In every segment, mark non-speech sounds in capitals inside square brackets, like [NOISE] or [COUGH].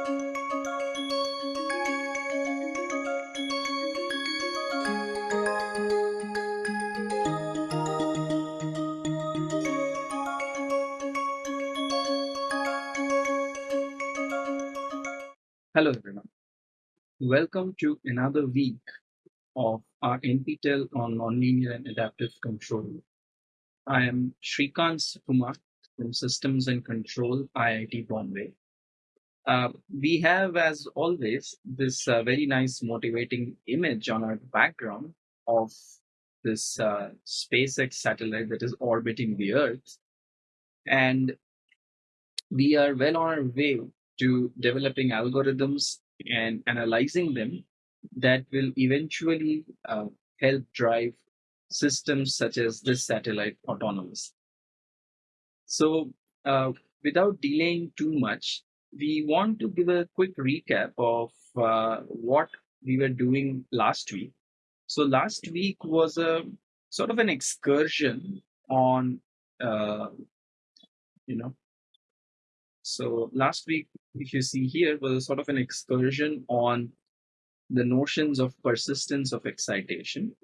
Hello everyone. Welcome to another week of our NPTEL on nonlinear and adaptive control. I am Srikant Sukumar from Systems and Control, IIT Bombay. Uh, we have, as always, this uh, very nice motivating image on our background of this uh, SpaceX satellite that is orbiting the Earth. And we are well on our way to developing algorithms and analyzing them that will eventually uh, help drive systems such as this satellite autonomous. So uh, without delaying too much, we want to give a quick recap of uh, what we were doing last week. So last week was a sort of an excursion on, uh, you know, so last week, if you see here, was a sort of an excursion on the notions of persistence of excitation.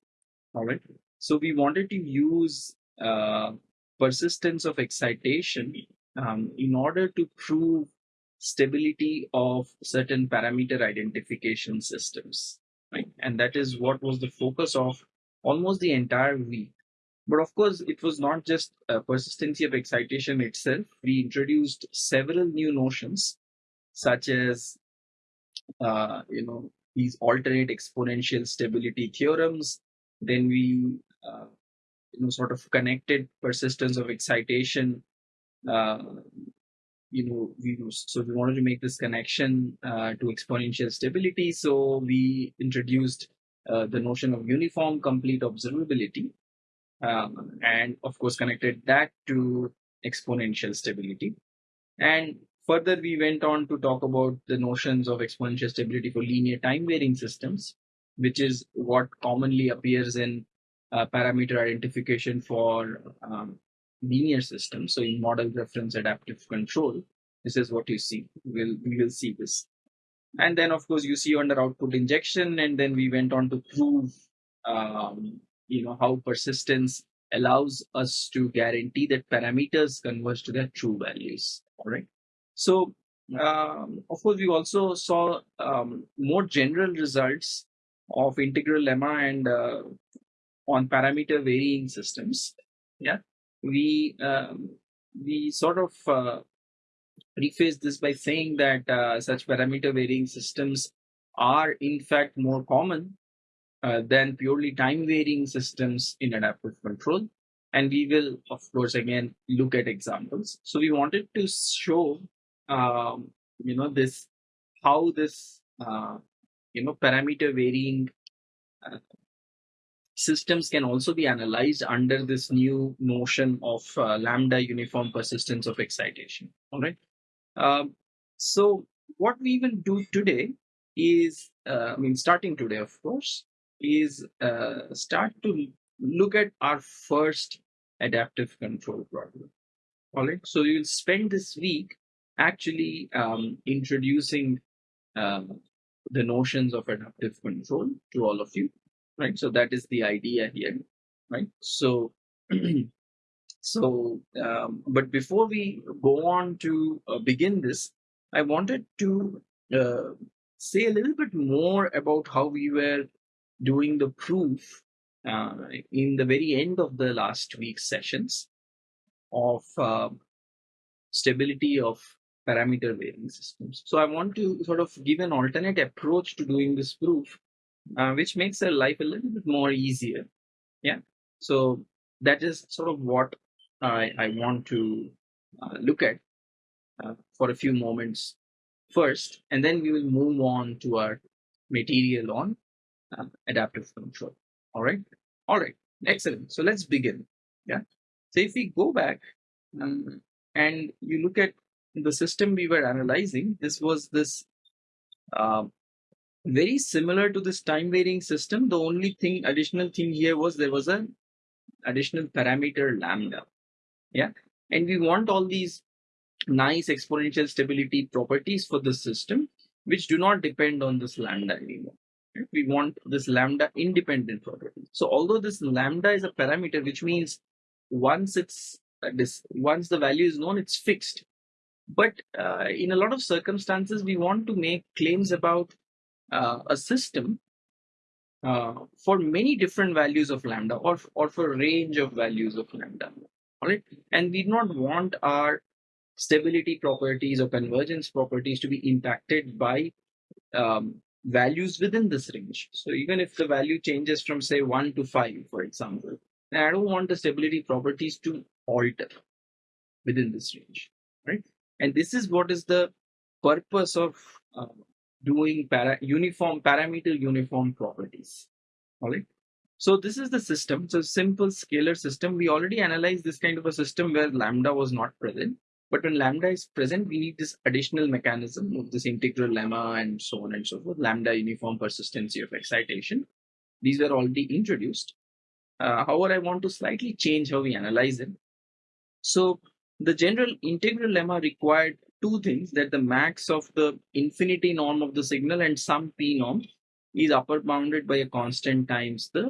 All right. So we wanted to use uh, persistence of excitation um, in order to prove stability of certain parameter identification systems. Right. And that is what was the focus of almost the entire week. But of course, it was not just a persistency of excitation itself. We introduced several new notions, such as, uh, you know, these alternate exponential stability theorems. Then we, uh, you know, sort of connected persistence of excitation. You know, we so we wanted to make this connection uh, to exponential stability. So we introduced uh, the notion of uniform complete observability um, and of course connected that to exponential stability. And further, we went on to talk about the notions of exponential stability for linear time varying systems, which is what commonly appears in uh, parameter identification for um, linear system. So in model reference adaptive control, this is what you see. We'll, we will see this. And then, of course, you see under output injection, and then we went on to prove um, you know how persistence allows us to guarantee that parameters converge to their true values all right so um, of course we also saw um, more general results of integral lemma and uh, on parameter varying systems yeah we um, we sort of uh, this by saying that uh, such parameter varying systems are in fact more common uh, than purely time varying systems in adaptive control. And we will, of course, again, look at examples. So we wanted to show, um, you know, this, how this, uh, you know, parameter varying uh, systems can also be analyzed under this new notion of uh, lambda uniform persistence of excitation. All right. Um, so what we will do today is, uh, I mean, starting today, of course, is uh, start to look at our first adaptive control problem. All right, so you'll spend this week actually um, introducing um, the notions of adaptive control to all of you, right? So that is the idea here, right? So, [CLEARS THROAT] so, um, but before we go on to uh, begin this, I wanted to uh, say a little bit more about how we were doing the proof uh, in the very end of the last week's sessions of uh, stability of parameter varying systems. So I want to sort of give an alternate approach to doing this proof, uh, which makes our life a little bit more easier. Yeah. So that is sort of what I, I want to uh, look at uh, for a few moments first, and then we will move on to our material on uh, adaptive control. All right. All right. Excellent. So let's begin. Yeah. So if we go back um, and you look at the system we were analyzing, this was this uh, very similar to this time varying system. The only thing, additional thing here was there was an additional parameter lambda. Yeah. And we want all these nice exponential stability properties for the system, which do not depend on this lambda anymore. We want this lambda independent property. So although this lambda is a parameter, which means once it's uh, this once the value is known, it's fixed. But uh, in a lot of circumstances, we want to make claims about uh, a system uh, for many different values of lambda or, or for range of values of lambda. All right. And we do not want our stability properties or convergence properties to be impacted by um, values within this range. So even if the value changes from say 1 to 5, for example, I don't want the stability properties to alter within this range, right? And this is what is the purpose of uh, doing para uniform parameter uniform properties. All right. So this is the system. So simple scalar system. We already analyzed this kind of a system where lambda was not present. But when lambda is present, we need this additional mechanism of this integral lemma and so on and so forth, lambda uniform persistency of excitation. These were already introduced. Uh, however, I want to slightly change how we analyze it. So the general integral lemma required two things that the max of the infinity norm of the signal and some p norm is upper bounded by a constant times the,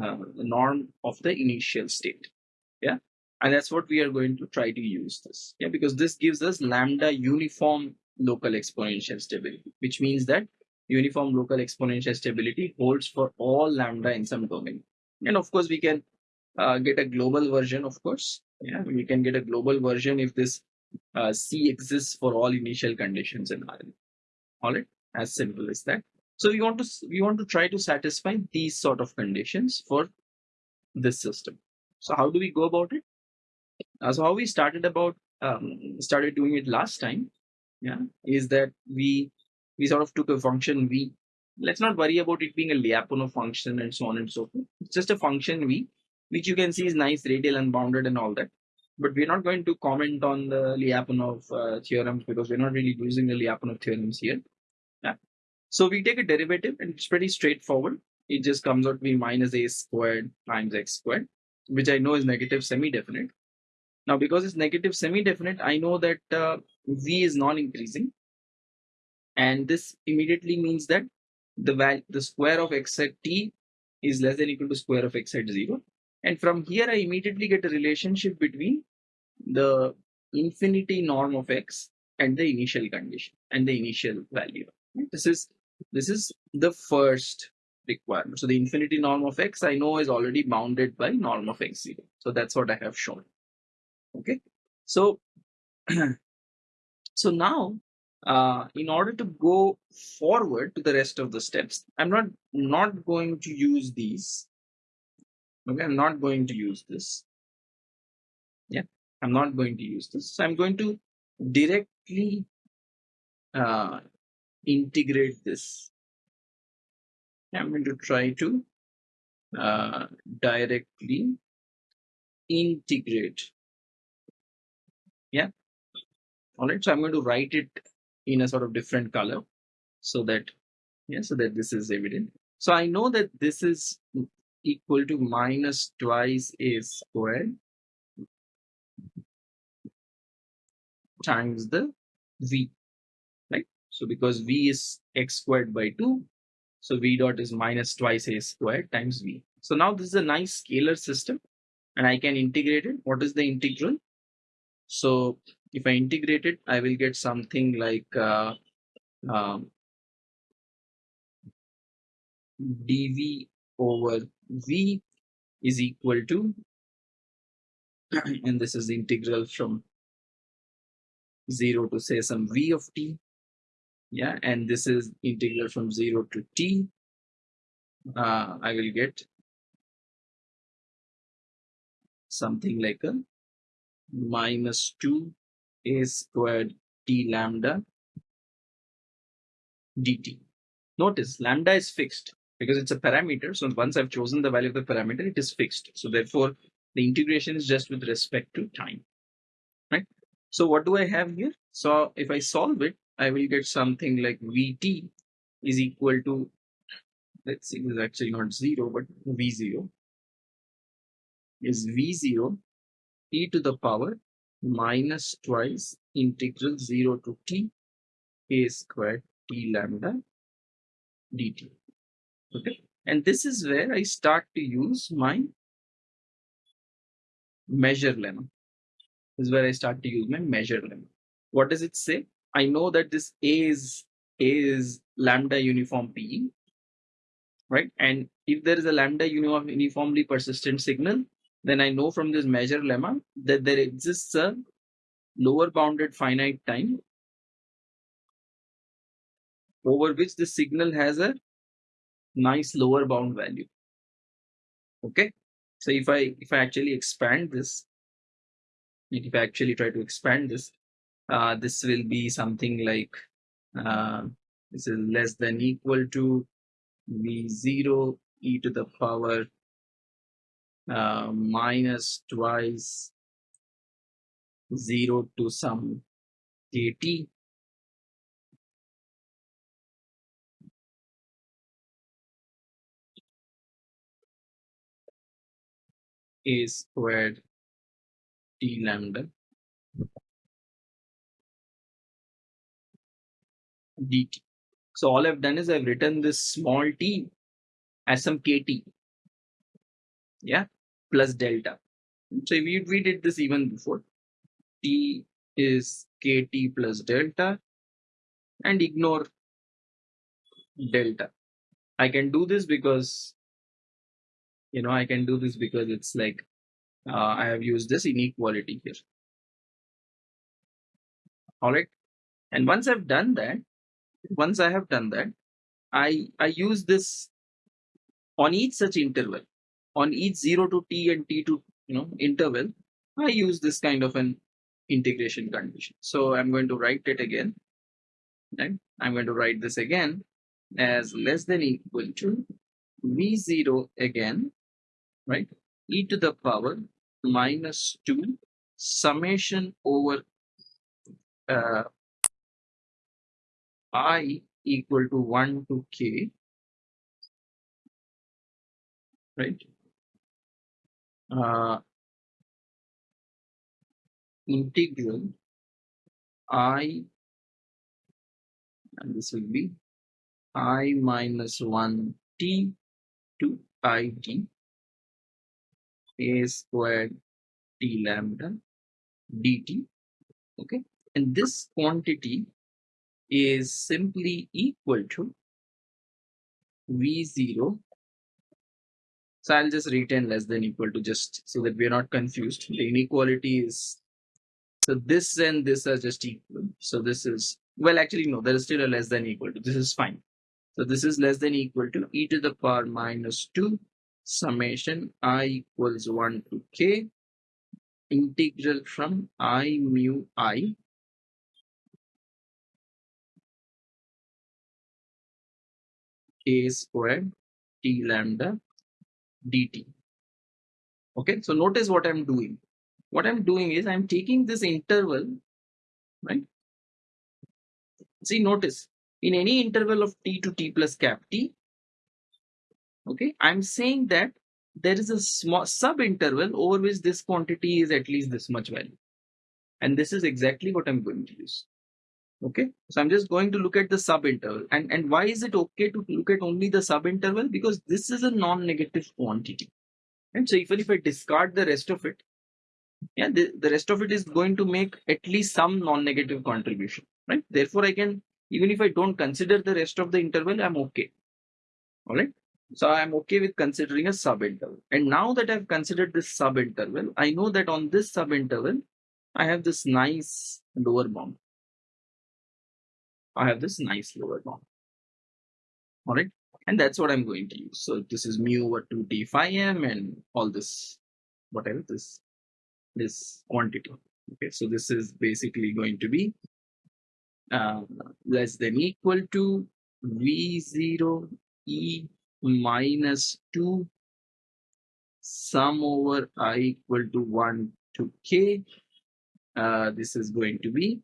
uh, the norm of the initial state. Yeah? And that's what we are going to try to use this. Yeah? Because this gives us lambda uniform local exponential stability which means that uniform local exponential stability holds for all lambda in some domain. And of course we can uh, get a global version of course. Yeah? We can get a global version if this uh, c exists for all initial conditions in rn all right as simple as that so we want to we want to try to satisfy these sort of conditions for this system so how do we go about it uh, so how we started about um, started doing it last time, yeah, is that we we sort of took a function v. Let's not worry about it being a Lyapunov function and so on and so forth. It's just a function v, which you can see is nice, radial, unbounded, and all that. But we're not going to comment on the Lyapunov uh, theorems because we're not really using the Lyapunov theorems here. Yeah. So we take a derivative and it's pretty straightforward. It just comes out to be minus a squared times x squared, which I know is negative semi-definite. Now, because it's negative semi-definite, I know that uh, v is non-increasing. And this immediately means that the the square of x at t is less than equal to square of x at 0. And from here, I immediately get a relationship between the infinity norm of x and the initial condition and the initial value. This is this is the first requirement. So the infinity norm of x I know is already bounded by norm of x0. So that's what I have shown okay so [CLEARS THROAT] so now uh, in order to go forward to the rest of the steps i'm not not going to use these okay i'm not going to use this. Yeah i'm not going to use this. So i'm going to directly uh, integrate this. I'm going to try to uh, directly integrate. Yeah. All right so i'm going to write it in a sort of different color so that yeah so that this is evident. So i know that this is equal to minus twice a squared times the v right? So because v is x squared by 2 so v dot is minus twice a squared times v. So now this is a nice scalar system and i can integrate it. What is the integral? So if I integrate it, I will get something like uh, um, dv over v is equal to, and this is the integral from 0 to say some v of t. Yeah, and this is integral from 0 to t. Uh, I will get something like a minus 2 a squared t lambda dt. Notice lambda is fixed because it's a parameter. So once I've chosen the value of the parameter, it is fixed. So therefore, the integration is just with respect to time, right? So what do I have here? So if I solve it, I will get something like Vt is equal to, let's see, it's actually not zero, but V0 is V0 e to the power minus twice integral 0 to t a squared t lambda dt. Okay, and this is where I start to use my measure lemma. This is where I start to use my measure lemma. What does it say? I know that this A is A is lambda uniform PE, right? And if there is a lambda uniform uniformly persistent signal, then I know from this measure lemma that there exists a lower bounded finite time over which the signal has a nice lower bound value. Okay, so if I if I actually expand this, if I actually try to expand this, uh, this will be something like uh, this is less than equal to v0 e to the power uh, minus twice 0 to some kt a squared t lambda dt. So all I've done is I've written this small t as some kt, yeah, plus delta. So we, we did this even before. t is kt plus delta and ignore delta. I can do this because, you know, I can do this because it's like uh, I have used this inequality here. All right. And once I've done that, once I have done that, I, I use this on each such interval, on each 0 to t and t to you know interval, I use this kind of an integration condition. So I'm going to write it again. Right? I'm going to write this again as less than equal to v0 again, right? e to the power minus 2 summation over uh, i equal to 1 to k, right? Uh, integral i, and this will be i minus 1 t to it a squared t lambda dt okay? And this quantity is simply equal to v0 so i'll just retain less than equal to just so that we are not confused. The inequality is so this and this are just equal. So this is well actually no there is still a less than equal to this is fine. So this is less than equal to e to the power minus 2 summation i equals 1 to k integral from i mu i a squared t lambda dt. Okay, so notice what I'm doing. What I'm doing is I'm taking this interval, right? See, notice in any interval of t to t plus cap t, okay, I'm saying that there is a small sub interval over which this quantity is at least this much value. And this is exactly what I'm going to use. Okay so i'm just going to look at the subinterval. And and why is it okay to look at only the subinterval? Because this is a non-negative quantity. And so even if i discard the rest of it yeah the, the rest of it is going to make at least some non-negative contribution right? Therefore i can even if i don't consider the rest of the interval i'm okay. All right so i'm okay with considering a subinterval and now that i've considered this subinterval i know that on this subinterval i have this nice lower bound I have this nice lower bound. All right. And that's what I'm going to use. So this is mu over 2d phi m and all this, whatever this, this quantity. Okay. So this is basically going to be uh, less than equal to v0 e minus 2 sum over i equal to 1 to k. Uh, this is going to be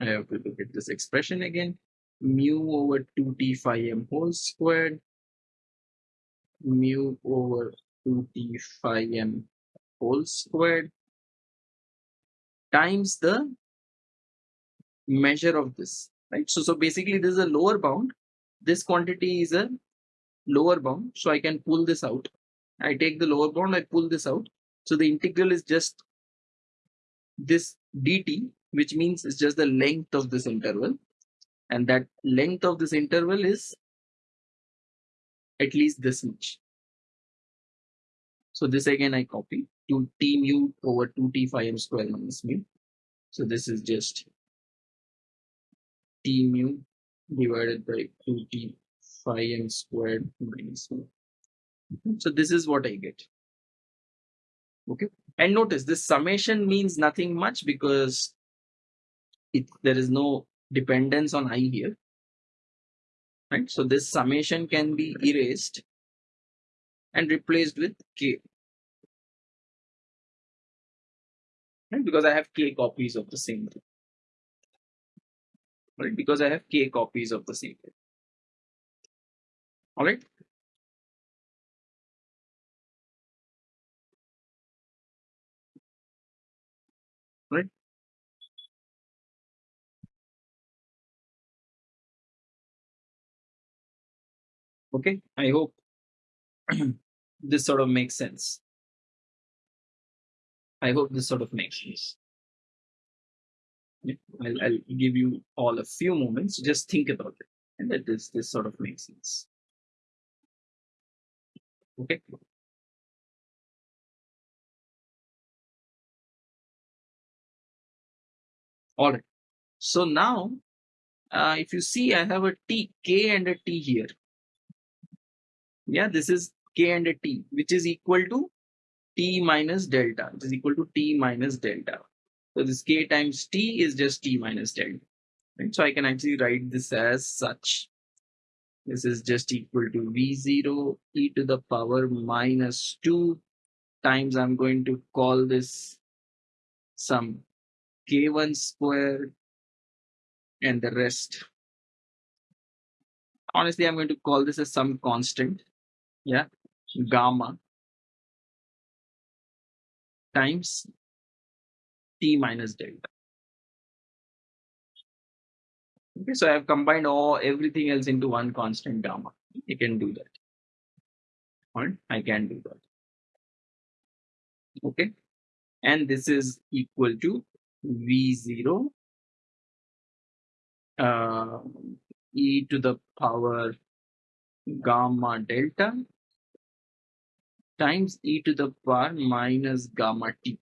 I have to look at this expression again. Mu over 2t phi m whole squared. Mu over 2t phi m whole squared times the measure of this, right? So, so basically this is a lower bound. This quantity is a lower bound. So I can pull this out. I take the lower bound, I pull this out. So the integral is just this dt, which means it's just the length of this interval. And that length of this interval is at least this much. So this again I copy to t mu over 2t phi m square minus mu. So this is just t mu divided by 2t phi m squared 1. So this is what I get. Okay. And notice this summation means nothing much because it, there is no dependence on i here. Right. So this summation can be erased and replaced with k. Right? Because I have k copies of the same thing. Right? Because I have k copies of the same thing. All right. Right. Okay. I hope [CLEARS THROAT] this sort of makes sense. I hope this sort of makes sense. I'll, I'll give you all a few moments. Just think about it, and that this this sort of makes sense. Okay. All right. So now, uh, if you see, I have a t, k and a t here. Yeah, this is k and a t, which is equal to t minus delta, which is equal to t minus delta. So this k times t is just t minus delta. Right? So I can actually write this as such. This is just equal to v0 e to the power minus 2 times I'm going to call this some k1 square and the rest. Honestly, I'm going to call this as some constant. Yeah, gamma times t minus delta. Okay, so I have combined all everything else into one constant gamma. You can do that. Or I can do that. Okay, and this is equal to v0 uh, e to the power gamma delta times e to the power minus gamma t.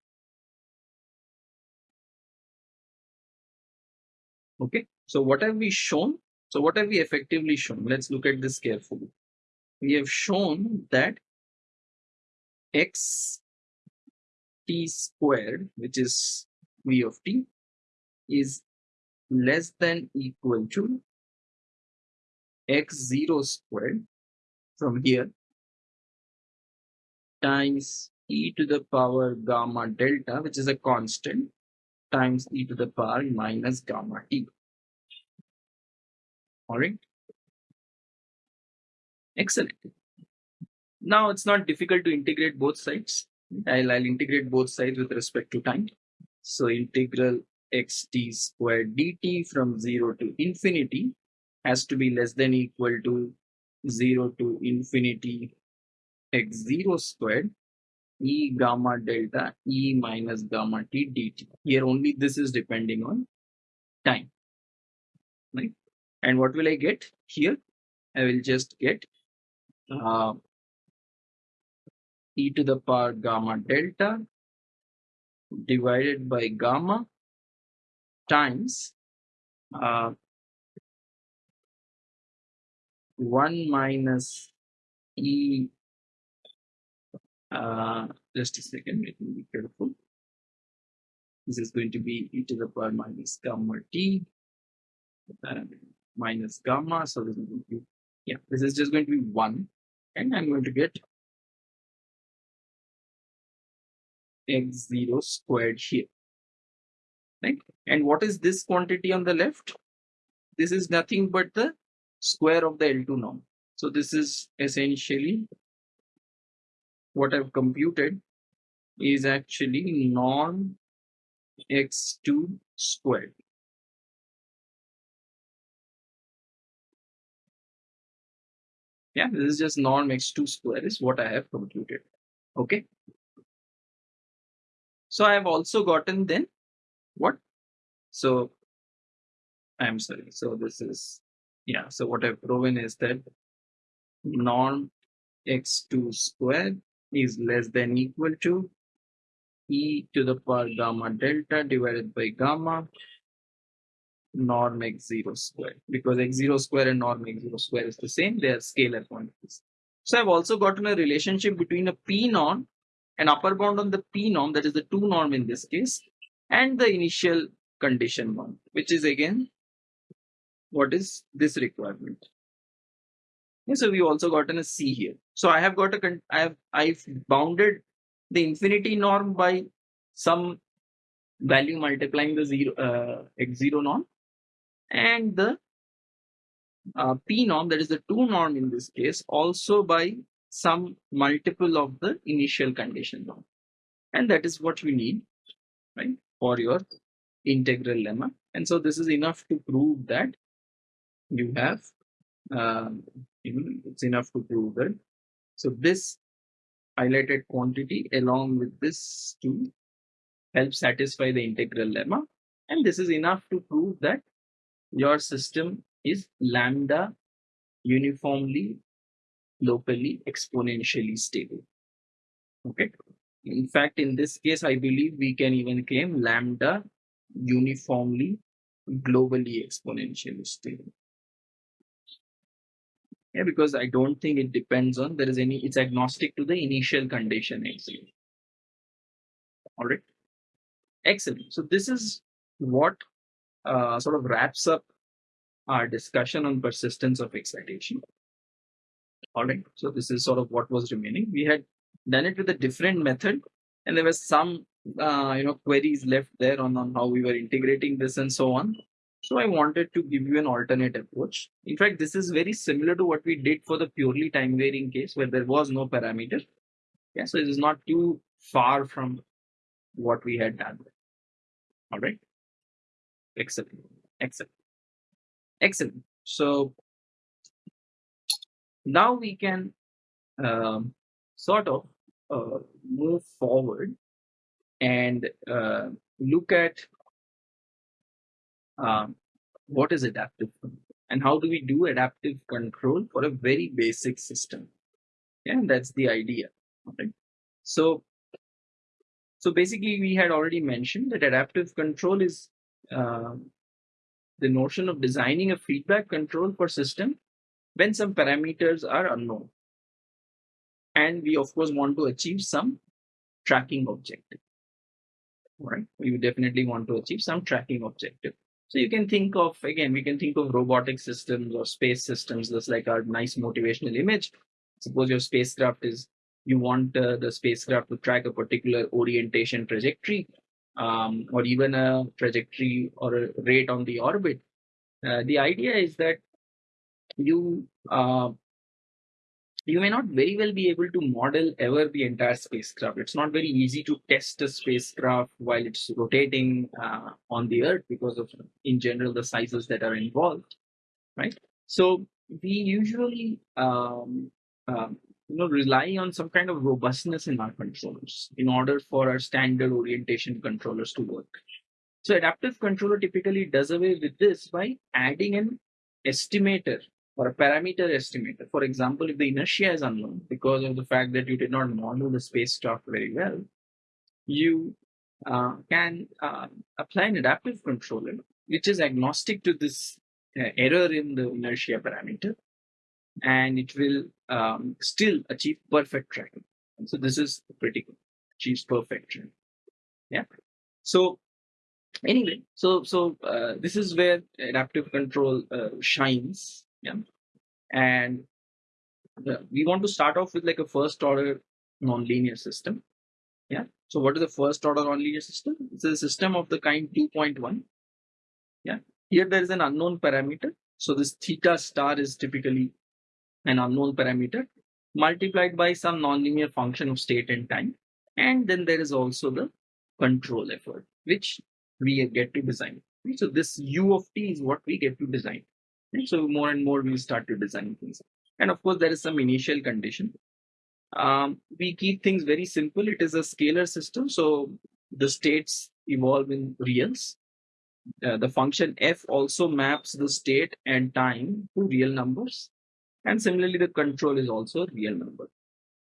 Okay, so what have we shown? So what have we effectively shown? Let's look at this carefully. We have shown that x t squared, which is v of t, is less than equal to x0 squared from here times e to the power gamma delta, which is a constant, times e to the power minus gamma t. All right. Excellent. Now it's not difficult to integrate both sides. I'll, I'll integrate both sides with respect to time. So integral xt squared dt from 0 to infinity has to be less than equal to 0 to infinity x0 squared e gamma delta e minus gamma t dt. Here only this is depending on time. Right? And what will I get here? I will just get uh, e to the power gamma delta divided by gamma times uh, 1 minus e uh, just a second let me be careful. This is going to be e to the power minus gamma t uh, minus gamma so this is going to be yeah this is just going to be 1 and i'm going to get x0 squared here right? And what is this quantity on the left? This is nothing but the square of the L2 norm. So this is essentially what I've computed is actually norm x2 squared. Yeah, this is just norm x2 squared is what I have computed. Okay. So I have also gotten then what? So I'm sorry. So this is, yeah. So what I've proven is that norm x2 square is less than equal to e to the power gamma delta divided by gamma norm x0 square. Because x0 square and norm x0 square is the same they are scalar quantities. So i've also gotten a relationship between a p norm an upper bound on the p norm that is the 2 norm in this case and the initial condition one which is again what is this requirement so we also gotten a c here. So i have got a i have i've bounded the infinity norm by some value multiplying the zero uh, x0 norm and the uh, p norm that is the 2 norm in this case also by some multiple of the initial condition norm. And that is what we need right for your integral lemma. And so this is enough to prove that you have um, it's enough to prove that so this highlighted quantity along with this to help satisfy the integral lemma. And this is enough to prove that your system is lambda uniformly, locally, exponentially stable. Okay. In fact, in this case, I believe we can even claim lambda uniformly, globally exponentially stable yeah, because I don't think it depends on there is any it's agnostic to the initial condition actually. All right, excellent. So this is what uh, sort of wraps up our discussion on persistence of excitation. All right, so this is sort of what was remaining. We had done it with a different method, and there was some uh, you know queries left there on, on how we were integrating this and so on. So I wanted to give you an alternate approach. In fact, this is very similar to what we did for the purely time varying case where there was no parameter. Yeah, so it is not too far from what we had done. All right. Excellent. Excellent. Excellent. So now we can um, sort of uh, move forward and uh, look at um, what is adaptive control? And how do we do adaptive control for a very basic system? And that's the idea okay so so basically we had already mentioned that adaptive control is uh, the notion of designing a feedback control for system when some parameters are unknown. And we of course want to achieve some tracking objective right? We definitely want to achieve some tracking objective so you can think of, again, we can think of robotic systems or space systems, just like our nice motivational image. Suppose your spacecraft is, you want uh, the spacecraft to track a particular orientation trajectory um, or even a trajectory or a rate on the orbit. Uh, the idea is that you uh, you may not very well be able to model ever the entire spacecraft. It's not very easy to test a spacecraft while it's rotating uh, on the Earth because of, in general, the sizes that are involved, right? So we usually, um, um, you know, rely on some kind of robustness in our controllers in order for our standard orientation controllers to work. So adaptive controller typically does away with this by adding an estimator or a parameter estimator. For example, if the inertia is unknown because of the fact that you did not model the space spacecraft very well, you uh, can uh, apply an adaptive controller which is agnostic to this uh, error in the inertia parameter and it will um, still achieve perfect tracking. So this is critical, achieves perfect tracking. Yeah. So anyway, so so uh, this is where adaptive control uh, shines yeah. And we want to start off with like a first order nonlinear system. Yeah. So what is the first order nonlinear system? It's a system of the kind 2.1 yeah. Here there is an unknown parameter. So this theta star is typically an unknown parameter multiplied by some nonlinear function of state and time. And then there is also the control effort which we get to design. So this U of t is what we get to design. So more and more we start to design things. And of course, there is some initial condition. Um, we keep things very simple. It is a scalar system. So the states evolve in reals. Uh, the function f also maps the state and time to real numbers. And similarly, the control is also a real number.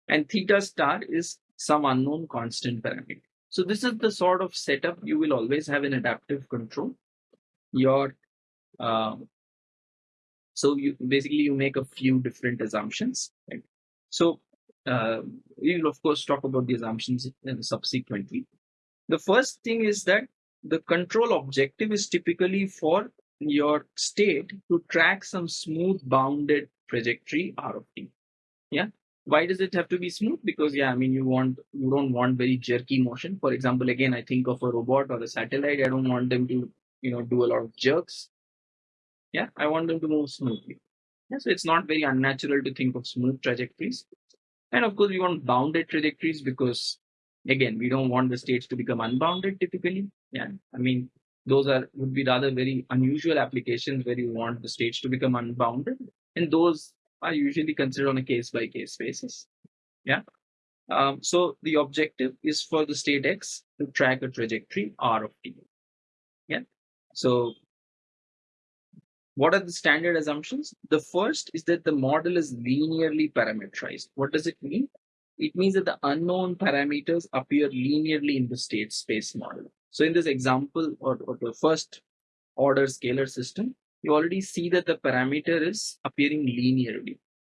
And theta star is some unknown constant parameter. So this is the sort of setup you will always have in adaptive control. Your uh, so you basically you make a few different assumptions. Right? So uh, we will of course talk about the assumptions subsequently. The first thing is that the control objective is typically for your state to track some smooth bounded trajectory R of t. Yeah. Why does it have to be smooth? Because yeah, I mean you want you don't want very jerky motion. For example, again, I think of a robot or a satellite. I don't want them to you know do a lot of jerks. Yeah, I want them to move smoothly. Yeah, so it's not very unnatural to think of smooth trajectories. And of course, we want bounded trajectories because again, we don't want the states to become unbounded typically. Yeah, I mean, those are would be rather very unusual applications where you want the states to become unbounded, and those are usually considered on a case by case basis. Yeah. Um, so the objective is for the state x to track a trajectory r of t. Yeah. So what are the standard assumptions? The first is that the model is linearly parameterized. What does it mean? It means that the unknown parameters appear linearly in the state space model. So in this example or, or the first order scalar system, you already see that the parameter is appearing linearly.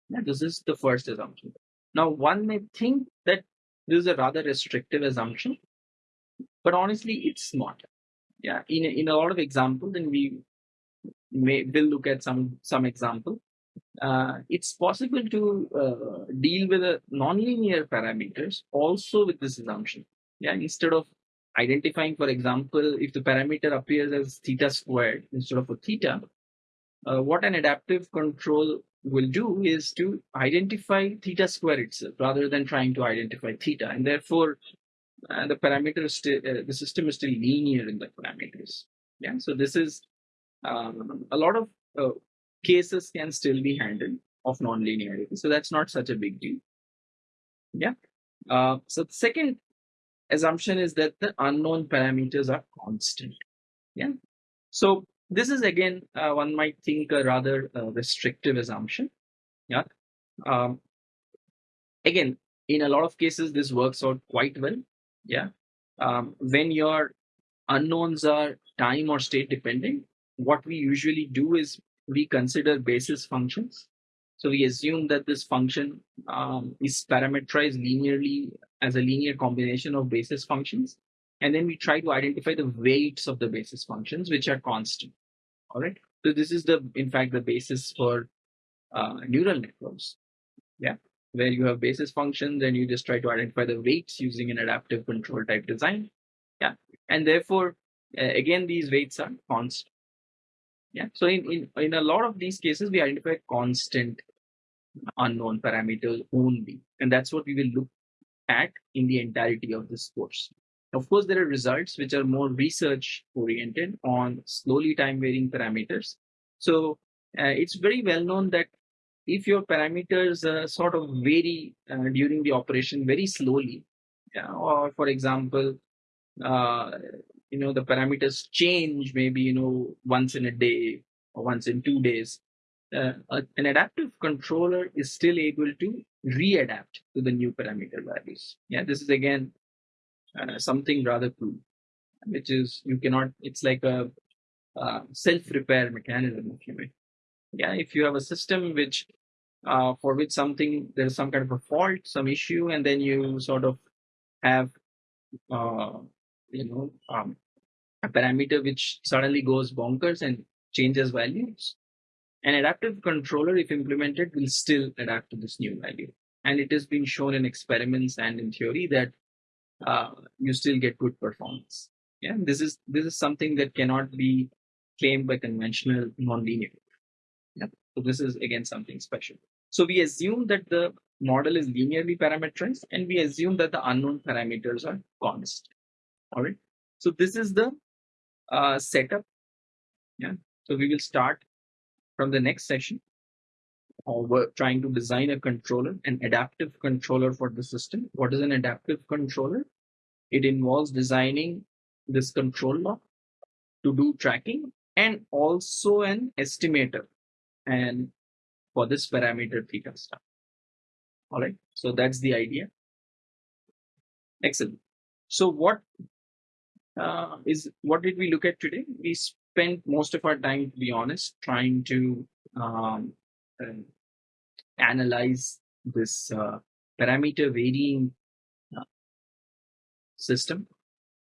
Now, this is the first assumption. Now, one may think that this is a rather restrictive assumption, but honestly, it's not. Yeah, in, in a lot of examples, and we may will look at some some example. Uh, it's possible to uh, deal with a nonlinear parameters also with this assumption. Yeah, instead of identifying, for example, if the parameter appears as theta squared instead of a theta, uh, what an adaptive control will do is to identify theta square itself rather than trying to identify theta, and therefore uh, the parameter is still uh, the system is still linear in the parameters. Yeah, so this is um, a lot of uh, cases can still be handled of nonlinearity. So that's not such a big deal. Yeah. Uh, so the second assumption is that the unknown parameters are constant. Yeah. So this is again, uh, one might think a rather uh, restrictive assumption. Yeah. Um, again, in a lot of cases, this works out quite well. Yeah. Um, when your unknowns are time or state dependent, what we usually do is we consider basis functions. So we assume that this function um, is parameterized linearly as a linear combination of basis functions. And then we try to identify the weights of the basis functions, which are constant. All right. So this is the, in fact, the basis for uh, neural networks. Yeah. Where you have basis functions and you just try to identify the weights using an adaptive control type design. Yeah. And therefore, uh, again, these weights are constant. Yeah. So in, in, in a lot of these cases, we identify constant unknown parameters only. And that's what we will look at in the entirety of this course. Of course, there are results which are more research oriented on slowly time varying parameters. So uh, it's very well known that if your parameters uh, sort of vary uh, during the operation very slowly, yeah, or for example, uh, you know the parameters change maybe you know once in a day or once in two days uh, an adaptive controller is still able to readapt to the new parameter values. Yeah this is again uh, something rather cool which is you cannot it's like a uh, self repair mechanism if you may. Yeah if you have a system which uh, for which something there's some kind of a fault some issue and then you sort of have uh, you know um, a parameter which suddenly goes bonkers and changes values. An adaptive controller, if implemented, will still adapt to this new value. And it has been shown in experiments and in theory that uh, you still get good performance. Yeah, this is this is something that cannot be claimed by conventional nonlinear. Yeah, so this is again something special. So we assume that the model is linearly parameterized, and we assume that the unknown parameters are constant. All right. So this is the uh, setup. Yeah. So we will start from the next session. Uh, we're trying to design a controller, an adaptive controller for the system. What is an adaptive controller? It involves designing this control law to do tracking and also an estimator and for this parameter theta star. All right. So that's the idea. Excellent. So what uh, is what did we look at today? We spent most of our time, to be honest, trying to um, uh, analyze this uh, parameter varying uh, system,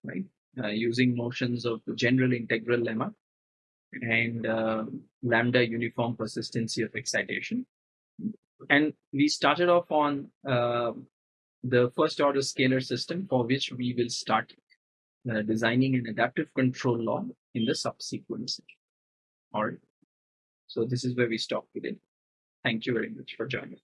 right? Uh, using notions of the general integral lemma and uh, lambda uniform persistency of excitation. And we started off on uh, the first order scalar system for which we will start uh, designing an adaptive control law in the subsequent session. All right. So this is where we stop today. Thank you very much for joining.